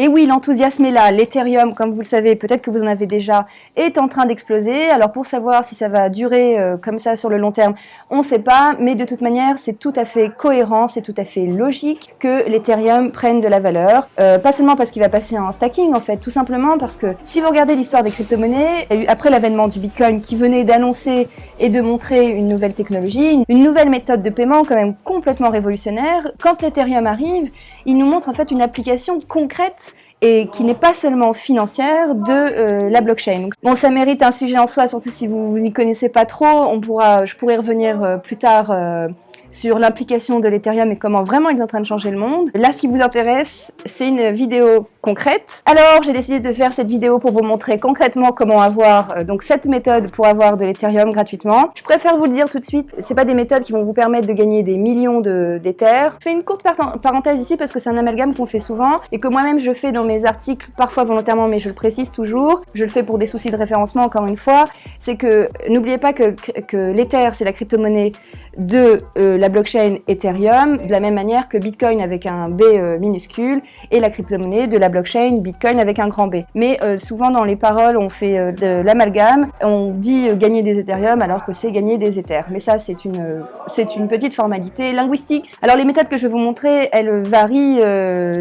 Et oui, l'enthousiasme est là. L'Ethereum, comme vous le savez, peut-être que vous en avez déjà, est en train d'exploser. Alors pour savoir si ça va durer euh, comme ça sur le long terme, on ne sait pas. Mais de toute manière, c'est tout à fait cohérent, c'est tout à fait logique que l'Ethereum prenne de la valeur. Euh, pas seulement parce qu'il va passer en stacking, en fait, tout simplement parce que si vous regardez l'histoire des crypto-monnaies, après l'avènement du Bitcoin qui venait d'annoncer et de montrer une nouvelle technologie, une nouvelle méthode de paiement quand même complètement révolutionnaire, quand l'Ethereum arrive, il nous montre en fait une application concrète et qui n'est pas seulement financière de euh, la blockchain. Bon, ça mérite un sujet en soi, surtout si vous n'y connaissez pas trop. Je pourrais revenir euh, plus tard euh, sur l'implication de l'Ethereum et comment vraiment il est en train de changer le monde. Là, ce qui vous intéresse, c'est une vidéo Alors, j'ai décidé de faire cette vidéo pour vous montrer concrètement comment avoir euh, donc cette méthode pour avoir de l'Ethereum gratuitement. Je préfère vous le dire tout de suite, c'est pas des méthodes qui vont vous permettre de gagner des millions d'Ether. je fais une courte parenthèse ici parce que c'est un amalgame qu'on fait souvent et que moi-même je fais dans mes articles, parfois volontairement, mais je le précise toujours. Je le fais pour des soucis de référencement, encore une fois. C'est que, n'oubliez pas que, que l'Ether, c'est la crypto-monnaie de euh, la blockchain Ethereum, de la même manière que Bitcoin avec un B euh, minuscule et la crypto-monnaie de la blockchain Bitcoin avec un grand B. Mais euh, souvent dans les paroles, on fait de l'amalgame, on dit gagner des Ethereum alors que c'est gagner des Ethers. Mais ça, c'est une, c'est une petite formalité linguistique. Alors les méthodes que je vais vous montrer, elles varient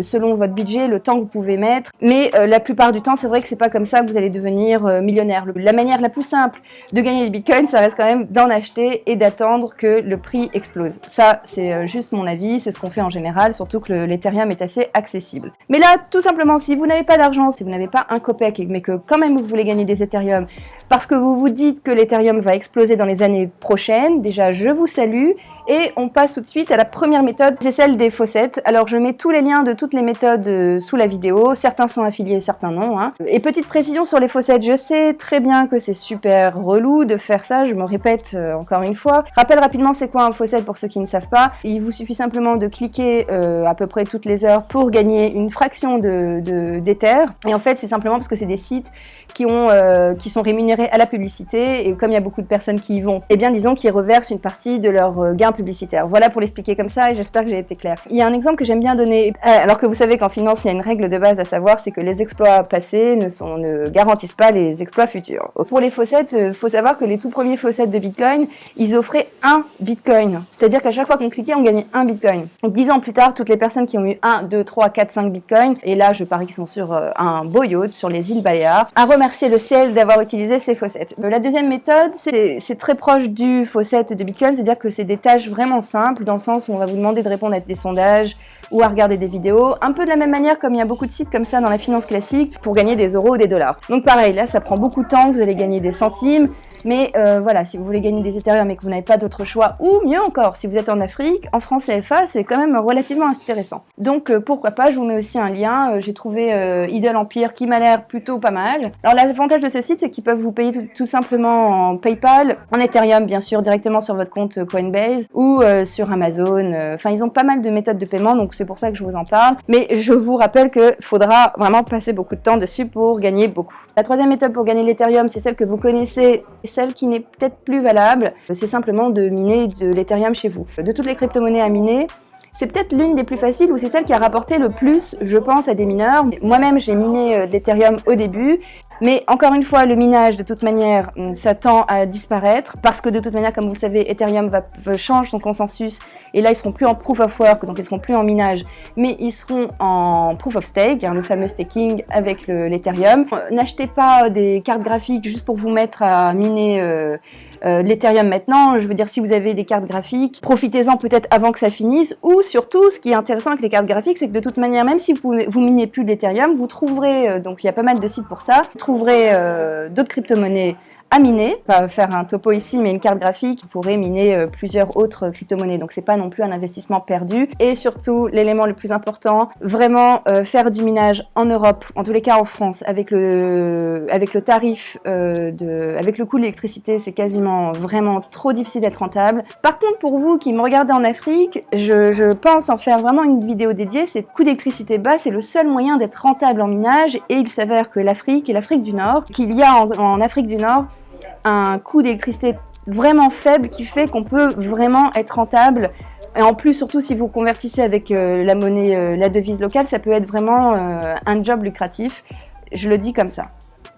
selon votre budget, le temps que vous pouvez mettre. Mais la plupart du temps, c'est vrai que c'est pas comme ça que vous allez devenir millionnaire. La manière la plus simple de gagner des Bitcoins, ça reste quand même d'en acheter et d'attendre que le prix explose. Ça, c'est euh, juste mon avis, c'est ce qu'on fait en général, surtout que l'Ethereum est assez accessible. Mais là, tout simplement, si vous n'avez pas d'argent, si vous n'avez pas un copec, mais que quand même vous voulez gagner des Ethereum, parce que vous vous dites que l'Ethereum va exploser dans les années prochaines, déjà je vous salue, et on passe tout de suite à la première méthode, c'est celle des faucettes. Alors je mets tous les liens de toutes les méthodes euh, sous la vidéo, certains sont affiliés, certains non. Hein. Et petite précision sur les faucettes, je sais très bien que c'est super relou de faire ça, je me répète euh, encore une fois. rappelle rapidement c'est quoi un faucet pour ceux qui ne savent pas. Il vous suffit simplement de cliquer euh, à peu près toutes les heures pour gagner une fraction de d'Ether. et en fait c'est simplement parce que c'est des sites qui, ont, qui sont rémunérés à la publicité et comme il y a beaucoup de personnes qui y vont, eh bien disons qu'ils reversent une partie de leur gain publicitaire. Voilà pour l'expliquer comme ça et j'espère que j'ai été claire. Il y a un exemple que j'aime bien donner, euh, alors que vous savez qu'en finance, il y a une règle de base à savoir, c'est que les exploits passés ne, garantissent pas les exploits futurs. Pour les faussettes, il euh, faut savoir que les tout premiers faussettes de Bitcoin, ils offraient un Bitcoin. C'est-à-dire qu'à chaque fois qu'on cliquait, on gagnait un Bitcoin. dix ans plus tard, toutes les personnes qui ont eu 1, 2, 3, 4, 5 Bitcoins, et là je parie qu'ils sont sur euh, un beau yacht sur les îles Baléares, à remercier le ciel d'avoir utilisé ces faussettes. La deuxième méthode, c'est très proche du faussette de Bitcoin, c'est-à-dire que c'est des tâches vraiment simple, dans le sens où on va vous demander de répondre à des sondages ou à regarder des vidéos, un peu de la même manière comme il y a beaucoup de sites comme ça dans la finance classique pour gagner des euros ou des dollars. Donc pareil, là ça prend beaucoup de temps, vous allez gagner des centimes, mais euh, voilà, si vous voulez gagner des Ethereum et que vous n'avez pas d'autre choix, ou mieux encore, si vous êtes en Afrique, en France CFA, c'est quand même relativement intéressant. Donc euh, pourquoi pas, je vous mets aussi un lien, euh, j'ai trouvé Idle Empire qui m'a l'air plutôt pas mal. Alors l'avantage de ce site, c'est qu'ils peuvent vous payer tout, simplement en PayPal, en Ethereum bien sûr, directement sur votre compte Coinbase, ou sur Amazon, enfin ils ont pas mal de méthodes de paiement, donc c'est pour ça que je vous en parle. Mais je vous rappelle qu'il faudra vraiment passer beaucoup de temps dessus pour gagner beaucoup. La troisième étape pour gagner l'Ethereum, c'est celle que vous connaissez, celle qui n'est peut-être plus valable, c'est simplement de miner de l'Ethereum chez vous. De toutes les crypto-monnaies à miner, c'est peut-être l'une des plus faciles ou c'est celle qui a rapporté le plus, je pense, à des mineurs. Moi-même, j'ai miné euh, de l'Ethereum au début mais encore une fois, le minage, de toute manière, hum, ça tend à disparaître parce que de toute manière, comme vous le savez, Ethereum va, change son consensus et là, ils seront plus en proof of work, donc ils seront plus en minage, mais ils seront en proof of stake, hein, le fameux staking avec l'Ethereum. Euh, n'achetez pas des cartes graphiques juste pour vous mettre à miner euh, euh, l'Ethereum maintenant. Je veux dire, si vous avez des cartes graphiques, profitez-en peut-être avant que ça finisse. Ou surtout, ce qui est intéressant avec les cartes graphiques, c'est que de toute manière, même si vous, vous minez plus d'Ethereum, vous trouverez, donc il y a pas mal de sites pour ça, trouverez euh, d'autres crypto-monnaies à miner. Pas faire un topo ici, mais une carte graphique pourrait miner euh, plusieurs autres crypto-monnaies. Donc c'est pas non plus un investissement perdu. Et surtout, l'élément le plus important, vraiment euh, faire du minage en Europe, en tous les cas en France, avec le, avec le tarif, euh, de, avec le coût de l'électricité, c'est quasiment vraiment trop difficile d'être rentable. Par contre, pour vous qui me regardez en Afrique, je, je pense en faire vraiment une vidéo dédiée. C'est coût d'électricité bas, c'est le seul moyen d'être rentable en minage. Et il s'avère que l'Afrique et l'Afrique du Nord, qu'il y a en Afrique du Nord, un coût d'électricité vraiment faible qui fait qu'on peut vraiment être rentable Et en plus, surtout si vous convertissez avec la monnaie, la devise locale, ça peut être vraiment un job lucratif. Je le dis comme ça.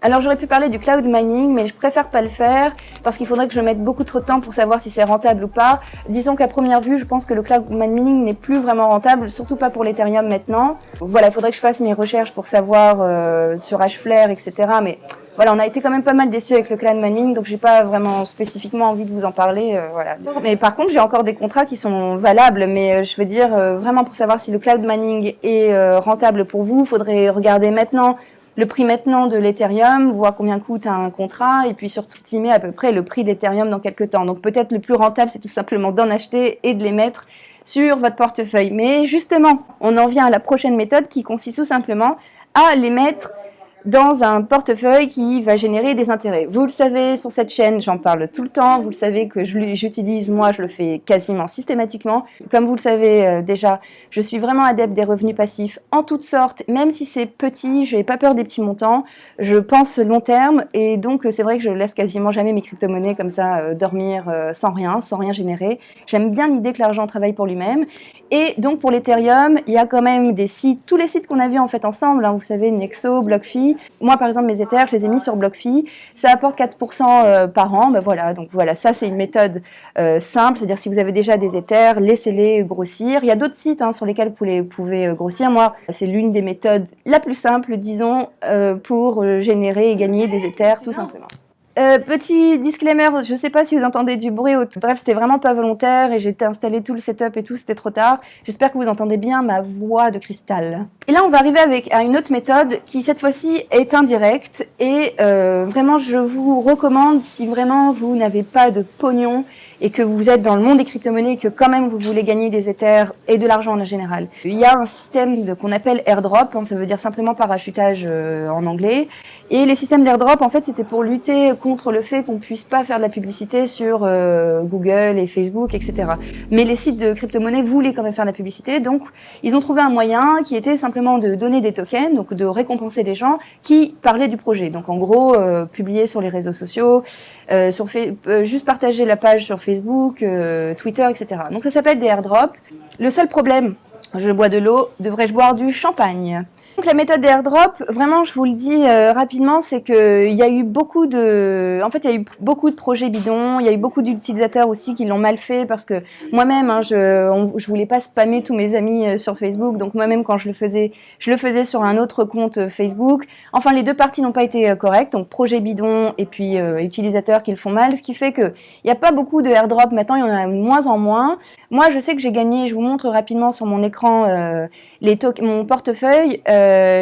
Alors j'aurais pu parler du cloud mining, mais je préfère pas le faire parce qu'il faudrait que je mette beaucoup trop de temps pour savoir si c'est rentable ou pas. Disons qu'à première vue, je pense que le cloud mining n'est plus vraiment rentable, surtout pas pour l'Ethereum maintenant. Voilà, il faudrait que je fasse mes recherches pour savoir euh, sur Hflare, etc. Mais voilà, on a été quand même pas mal déçus avec le cloud mining, donc j'ai pas vraiment spécifiquement envie de vous en parler. Euh, voilà. Mais par contre, j'ai encore des contrats qui sont valables, mais euh, je veux dire, vraiment pour savoir si le cloud mining est rentable pour vous, il faudrait regarder maintenant le prix maintenant de l'Ethereum, voir combien coûte un contrat, et puis surtout estimer à peu près le prix de l'Ethereum dans quelques temps. Donc peut-être le plus rentable, c'est tout simplement d'en acheter et de les mettre sur votre portefeuille. Mais justement, on en vient à la prochaine méthode qui consiste tout simplement à les mettre dans un portefeuille qui va générer des intérêts. Vous le savez, sur cette chaîne, j'en parle tout le temps. Vous le savez que j'utilise, moi, je le fais quasiment systématiquement. Comme vous le savez euh, déjà, je suis vraiment adepte des revenus passifs en toutes sortes, même si c'est petit, je n'ai pas peur des petits montants. Je pense long terme et donc c'est vrai que je laisse quasiment jamais mes crypto-monnaies comme ça euh, dormir euh, sans rien, sans rien générer. J'aime bien l'idée que l'argent travaille pour lui-même. Et donc pour l'Ethereum, il y a quand même des sites, tous les sites qu'on a vus en fait ensemble, hein, vous savez, Nexo, BlockFi. Moi par exemple, mes Ethers, je les ai mis sur BlockFi, ça apporte 4% euh, par an, ben voilà, donc voilà, ça c'est une méthode euh, simple, c'est-à-dire si vous avez déjà des Ethers, laissez-les grossir. Il y a d'autres sites hein, sur lesquels vous pouvez euh, grossir. Moi, c'est l'une des méthodes la plus simple, disons, pour générer et gagner des Ethers, tout simplement. Euh, petit disclaimer, je sais pas si vous entendez du bruit. Bref, c'était vraiment pas volontaire et j'ai installé tout le setup et tout, c'était trop tard. J'espère que vous entendez bien ma voix de cristal. Et là, on va arriver avec à une autre méthode qui, cette fois-ci, est indirecte. Et euh, vraiment, je vous recommande, si vraiment vous n'avez pas de pognon et que vous êtes dans le monde des crypto-monnaies et que quand même vous voulez gagner des Ethers et de l'argent en général. Il y a un système qu'on appelle airdrop, hein, ça veut dire simplement parachutage euh, en anglais. Et les systèmes d'airdrop, en fait, c'était pour lutter contre le fait qu'on puisse pas faire de la publicité sur euh, Google et Facebook, etc. Mais les sites de crypto-monnaies voulaient quand même faire de la publicité, donc ils ont trouvé un moyen qui était simplement de donner des tokens, donc de récompenser les gens qui parlaient du projet. Donc en gros, euh, publier sur les réseaux sociaux, sur juste partager la page sur Facebook, euh, Twitter, etc. Donc ça s'appelle des airdrops. Le seul problème, je bois de l'eau, devrais-je boire du champagne? Donc la méthode d'airdrop, vraiment je vous le dis euh, rapidement, c'est qu'il y a eu beaucoup de... En fait, il y a eu beaucoup de projets bidons, il y a eu beaucoup d'utilisateurs aussi qui l'ont mal fait parce que moi-même, hein, je ne voulais pas spammer tous mes amis euh, sur Facebook, donc moi-même quand je le faisais, je le faisais sur un autre compte euh, Facebook. Enfin, les deux parties n'ont pas été correctes, donc projet bidon et puis utilisateurs qui le font mal, ce qui fait qu'il n'y a pas beaucoup de airdrop. Maintenant, il y en a de moins en moins. Moi, je sais que j'ai gagné, je vous montre rapidement sur mon écran les mon portefeuille,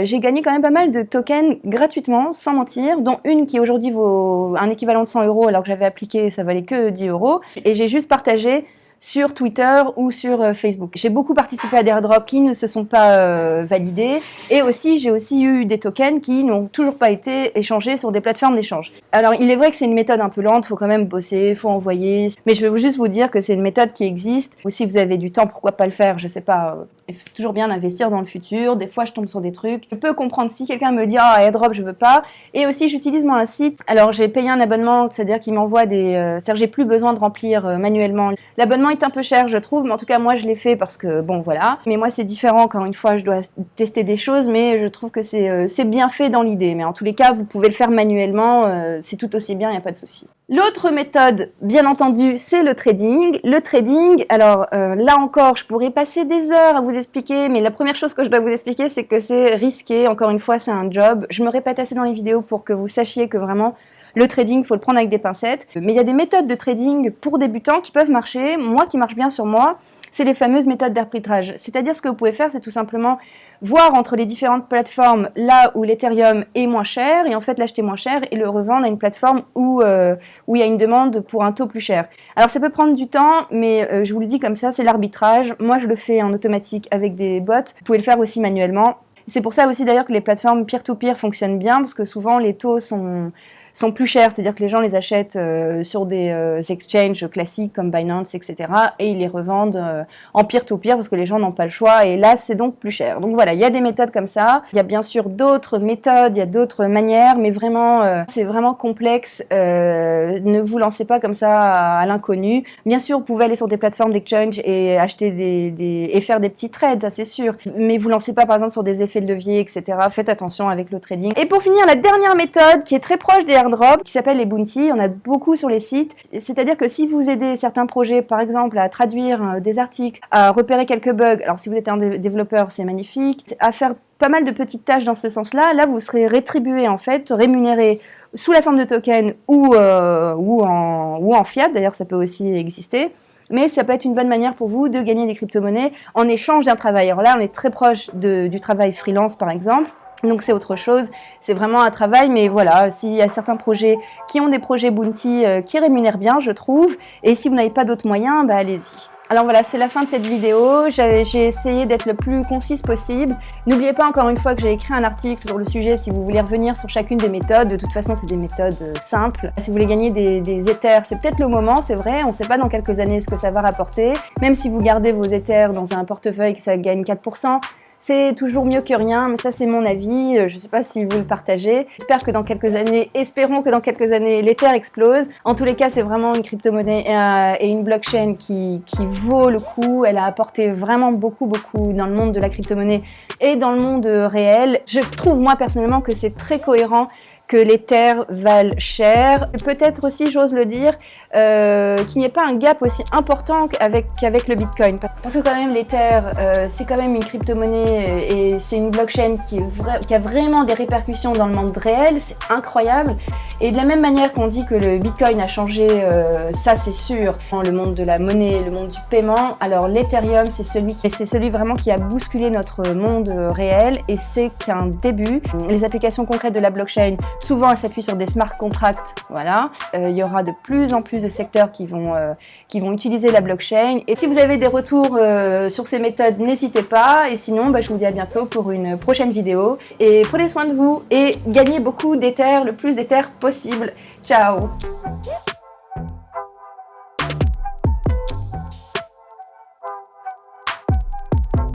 j'ai gagné quand même pas mal de tokens gratuitement, sans mentir, dont une qui aujourd'hui vaut un équivalent de 100 euros alors que j'avais appliqué, ça valait que 10 euros. Et j'ai juste partagé sur Twitter ou sur euh, Facebook. J'ai beaucoup participé à des airdrops qui ne se sont pas euh, validés et aussi j'ai aussi eu des tokens qui n'ont toujours pas été échangés sur des plateformes d'échange. Alors il est vrai que c'est une méthode un peu lente, faut quand même bosser, faut envoyer, mais je vais juste vous dire que c'est une méthode qui existe. Ou si vous avez du temps, pourquoi pas le faire, je sais pas, euh, c'est toujours bien d'investir dans le futur, des fois je tombe sur des trucs. Je peux comprendre si quelqu'un me dit « Ah, airdrop, je veux pas ». Et aussi j'utilise moi un site, alors j'ai payé un abonnement, c'est-à-dire qu'il m'envoie des... c'est-à-dire j'ai plus besoin de remplir manuellement. L'abonnement est un peu cher, je trouve, mais en tout cas, moi, je l'ai fait parce que, bon, voilà. Mais moi, c'est différent quand une fois, je dois tester des choses, mais je trouve que c'est euh, bien fait dans l'idée. Mais en tous les cas, vous pouvez le faire manuellement, euh, c'est tout aussi bien, il n'y a pas de souci. L'autre méthode, bien entendu, c'est le trading. Le trading, alors euh, là encore, je pourrais passer des heures à vous expliquer, mais la première chose que je dois vous expliquer, c'est que c'est risqué. Encore une fois, c'est un job. Je me répète assez dans les vidéos pour que vous sachiez que vraiment, le trading, faut le prendre avec des pincettes. Mais il y a des méthodes de trading pour débutants qui peuvent marcher. Moi, qui marche bien sur moi, c'est les fameuses méthodes d'arbitrage. C'est-à-dire ce que vous pouvez faire, c'est tout simplement voir entre les différentes plateformes là où l'Ethereum est moins cher et en fait l'acheter moins cher et le revendre à une plateforme où, euh, où il y a une demande pour un taux plus cher. Alors ça peut prendre du temps, mais euh, je vous le dis comme ça, c'est l'arbitrage. Moi je le fais en automatique avec des bots. Vous pouvez le faire aussi manuellement. C'est pour ça aussi d'ailleurs que les plateformes peer-to-peer -peer fonctionnent bien parce que souvent les taux sont sont plus chers, c'est-à-dire que les gens les achètent euh, sur des euh, exchanges classiques comme Binance, etc. et ils les revendent euh, en peer-to-peer parce que les gens n'ont pas le choix et là c'est donc plus cher. Donc voilà, il y a des méthodes comme ça. Il y a bien sûr d'autres méthodes, il y a d'autres manières, mais vraiment c'est vraiment complexe. ne vous lancez pas comme ça à, l'inconnu. Bien sûr, vous pouvez aller sur des plateformes d'exchange et acheter des, et faire des petits trades, ça c'est sûr. Mais vous lancez pas par exemple sur des effets de levier, etc. Faites attention avec le trading. Et pour finir, la dernière méthode qui est très proche des airdrops, qui s'appelle les bounty. On a beaucoup sur les sites. C'est-à-dire que si vous aidez certains projets, par exemple, à traduire euh, des articles, à repérer quelques bugs, alors si vous êtes un développeur, c'est magnifique, à faire pas mal de petites tâches dans ce sens-là, là vous serez rétribué en fait, rémunéré sous la forme de token ou, euh, ou, en, ou en fiat, d'ailleurs ça peut aussi exister mais ça peut être une bonne manière pour vous de gagner des crypto-monnaies en échange d'un travail. Là, on est très proche du travail freelance, par exemple. Donc c'est autre chose, c'est vraiment un travail, mais voilà, s'il y a certains projets qui ont des projets Bounty euh, qui rémunèrent bien, je trouve, et si vous n'avez pas d'autres moyens, bah allez-y. Alors voilà, c'est la fin de cette vidéo. J'ai essayé d'être le plus concise possible. N'oubliez pas encore une fois que j'ai écrit un article sur le sujet si vous voulez revenir sur chacune des méthodes. De toute façon, c'est des méthodes euh, simples. Si vous voulez gagner des, des éthers, c'est peut-être le moment, c'est vrai. On ne sait pas dans quelques années ce que ça va rapporter. Même si vous gardez vos éthers dans un portefeuille ça gagne 4%, c'est toujours mieux que rien, mais ça c'est mon avis, euh, je ne sais pas si vous le partagez. J'espère que dans quelques années, espérons que dans quelques années, l'Ether explose. En tous les cas, c'est vraiment une crypto-monnaie et, euh, une blockchain qui, qui, vaut le coup. Elle a apporté vraiment beaucoup, beaucoup dans le monde de la crypto-monnaie et dans le monde réel. Je trouve moi personnellement que c'est très cohérent que les terres valent cher. Peut-être aussi, j'ose le dire, euh, qu'il n'y ait pas un gap aussi important qu'avec le Bitcoin. Parce que quand même, l'Ether, euh, c'est quand même une crypto-monnaie et c'est une blockchain qui, a vraiment des répercussions dans le monde réel, c'est incroyable. Et de la même manière qu'on dit que le Bitcoin a changé, euh, ça c'est sûr, le monde de la monnaie, le monde du paiement, alors l'Ethereum, c'est celui, qui, celui vraiment qui a bousculé notre monde réel et c'est qu'un début. Les applications concrètes de la blockchain Souvent, elle s'appuie sur des smart contracts. Voilà. Euh, il y aura de plus en plus de secteurs qui vont, euh, qui vont utiliser la blockchain. Et si vous avez des retours euh, sur ces méthodes, n'hésitez pas. Et sinon, bah, je vous dis à bientôt pour une prochaine vidéo. Et prenez soin de vous et gagnez beaucoup d'éther, le plus d'éther possible. Ciao